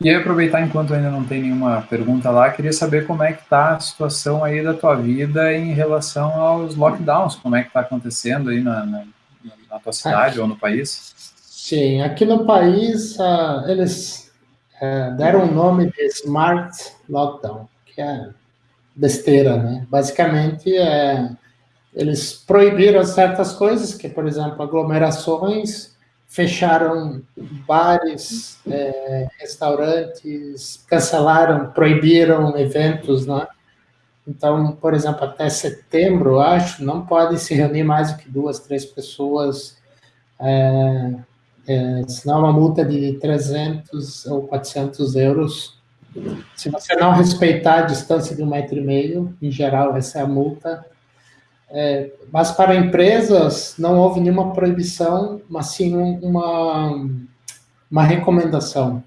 e aproveitar enquanto ainda não tem nenhuma pergunta lá, queria saber como é que está a situação aí da tua vida em relação aos lockdowns, como é que está acontecendo aí na, na, na tua cidade aqui, ou no país? Sim, aqui no país uh, eles é, deram o nome de Smart Lockdown, que é besteira, né? Basicamente, é, eles proibiram certas coisas, que, por exemplo, aglomerações, fecharam bares, é, restaurantes, cancelaram, proibiram eventos, né? Então, por exemplo, até setembro, acho, não pode se reunir mais do que duas, três pessoas é, é, senão uma multa de 300 ou 400 euros. Se você não respeitar a distância de um metro e meio, em geral, essa é a multa. É, mas para empresas não houve nenhuma proibição, mas sim uma, uma recomendação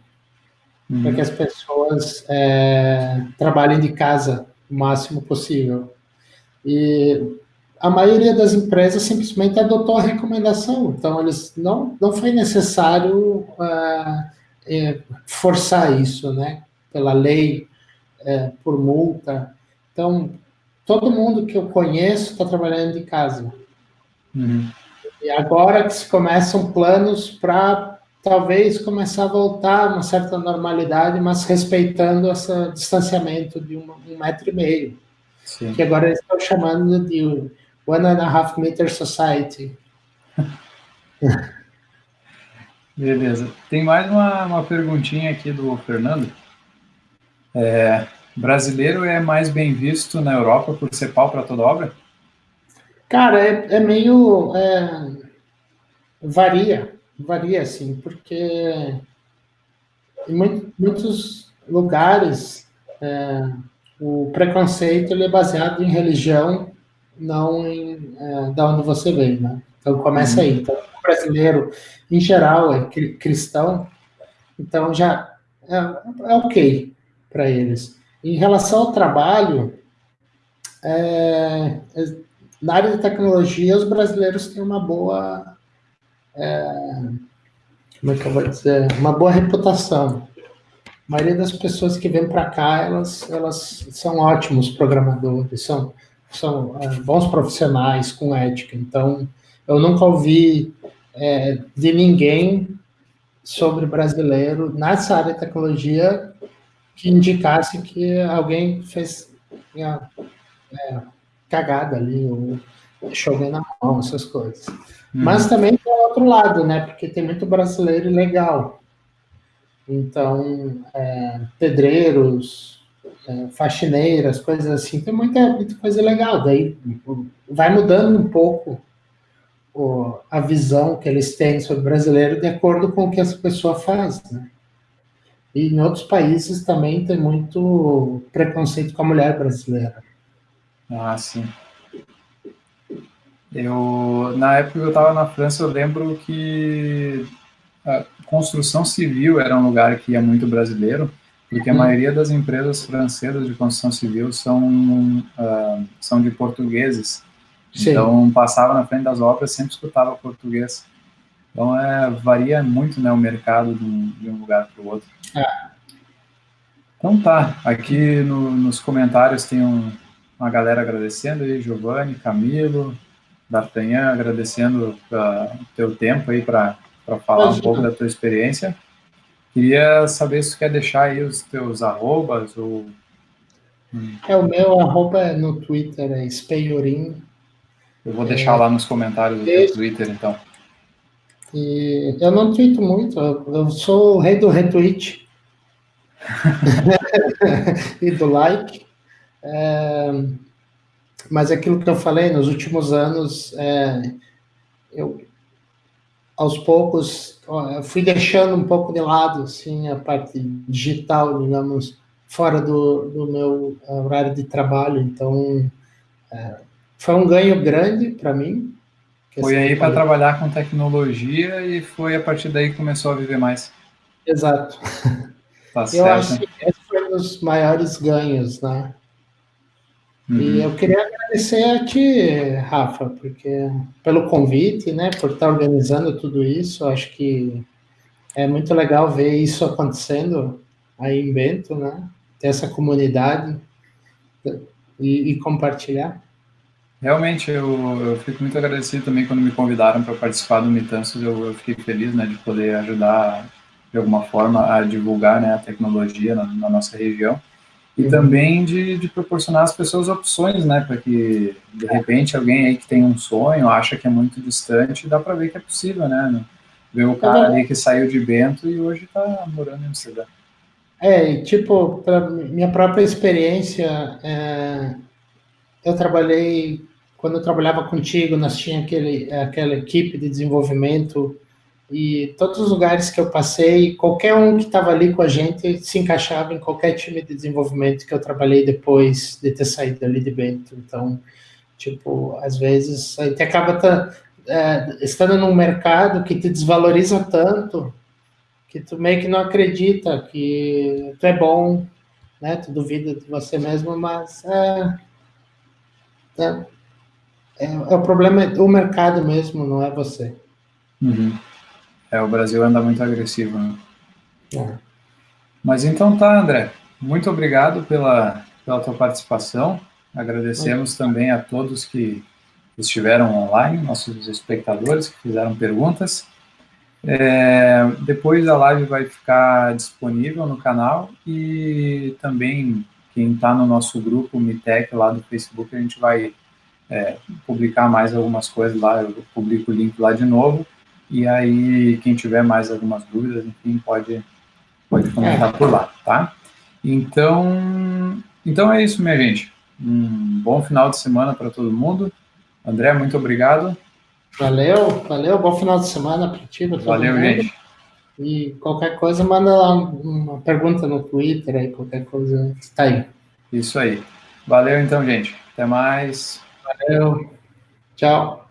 uhum. para que as pessoas é, trabalhem de casa o máximo possível. E a maioria das empresas simplesmente adotou a recomendação. Então, eles não, não foi necessário uh, é, forçar isso, né? Pela lei, é, por multa. Então, todo mundo que eu conheço está trabalhando de casa. Uhum. E agora que se começam planos para talvez começar a voltar a uma certa normalidade, mas respeitando esse distanciamento de um, um metro e meio. Sim. Que agora eles estão chamando de One and a Half Meter Society. Beleza. Tem mais uma, uma perguntinha aqui do Fernando. É, brasileiro é mais bem visto na Europa por ser pau para toda obra? Cara, é, é meio. É, varia, varia, assim, porque em muitos lugares é, o preconceito ele é baseado em religião não em é, da onde você vem, né? Então começa aí. Então, o brasileiro, em geral, é cristão, então já é, é ok para eles. Em relação ao trabalho, é, é, na área de tecnologia, os brasileiros têm uma boa. É, como é que eu vou dizer? Uma boa reputação. A maioria das pessoas que vêm para cá, elas, elas são ótimos programadores, são são é, bons profissionais com ética. Então, eu nunca ouvi é, de ninguém sobre brasileiro nessa área de tecnologia que indicasse que alguém fez é, cagada ali. Ou, chover na mão, essas coisas. Hum. Mas também tem outro lado, né? Porque tem muito brasileiro legal. Então, é, pedreiros, é, faxineiras, coisas assim, tem muita, muita coisa legal. Daí vai mudando um pouco o, a visão que eles têm sobre o brasileiro de acordo com o que essa pessoa faz, né? E em outros países também tem muito preconceito com a mulher brasileira. Ah, sim. Eu, na época que eu estava na França, eu lembro que a construção civil era um lugar que ia muito brasileiro, porque a uhum. maioria das empresas francesas de construção civil são, uh, são de portugueses. Sim. Então, passava na frente das obras, sempre escutava português. Então, é, varia muito né, o mercado de um, de um lugar para o outro. É. Então tá, aqui no, nos comentários tem um, uma galera agradecendo aí, Giovanni, Camilo, D'Artagnan, agradecendo o teu tempo aí para falar Imagina. um pouco da tua experiência. Queria saber se tu quer deixar aí os teus arrobas ou... É, o meu arroba é no Twitter é Speiorim. Eu vou deixar é, lá nos comentários do teu Twitter, então. E eu não tweeto muito, eu sou o rei do retweet. e do like. É, mas aquilo que eu falei, nos últimos anos, é, eu, aos poucos, eu fui deixando um pouco de lado, assim, a parte digital, digamos, fora do, do meu horário de trabalho. Então, é, foi um ganho grande para mim. Foi aí para trabalhar com tecnologia e foi a partir daí que começou a viver mais. Exato. Tá eu acho que esse foi um dos maiores ganhos, né? Uhum. E eu queria agradecer a ti, Rafa, porque pelo convite, né, por estar organizando tudo isso. Acho que é muito legal ver isso acontecendo aí em Bento, né? Ter essa comunidade e, e compartilhar. Realmente, eu, eu, fico muito agradecido também quando me convidaram para participar do Mitanços. Eu, eu, fiquei feliz né, de poder ajudar de alguma forma a divulgar né, a tecnologia na, na nossa região e uhum. também de, de, proporcionar às pessoas opções, né, para que de repente alguém aí que tem um sonho, acha que é muito distante, dá para ver que é possível, né, ver o cara ali que saiu de Bento e hoje está morando em Amsterdã. É, tipo, para minha própria experiência, é, eu trabalhei, quando eu trabalhava contigo, nós tínhamos aquele, aquela equipe de desenvolvimento e todos os lugares que eu passei, qualquer um que estava ali com a gente se encaixava em qualquer time de desenvolvimento que eu trabalhei depois de ter saído ali de Bento. Então, tipo, às vezes a gente acaba tá, é, estando num mercado que te desvaloriza tanto que tu meio que não acredita que tu é bom, né? Tu duvida de você mesmo, mas é, é, é, é o problema é o mercado mesmo, não é você. Uhum. É, o Brasil anda muito agressivo, né? É. Mas então tá, André. Muito obrigado pela, pela tua participação. Agradecemos também a todos que estiveram online, nossos espectadores que fizeram perguntas. É, depois a live vai ficar disponível no canal e também quem está no nosso grupo Mitec lá do Facebook, a gente vai é, publicar mais algumas coisas lá, eu publico o link lá de novo. E aí, quem tiver mais algumas dúvidas, enfim, pode, pode comentar por lá, tá? Então, então é isso, minha gente. Um bom final de semana para todo mundo. André, muito obrigado. Valeu, valeu. Bom final de semana para ti, Valeu, mundo. gente. E qualquer coisa, manda lá uma pergunta no Twitter, aí, qualquer coisa, está aí. Isso aí. Valeu, então, gente. Até mais. Valeu. Tchau.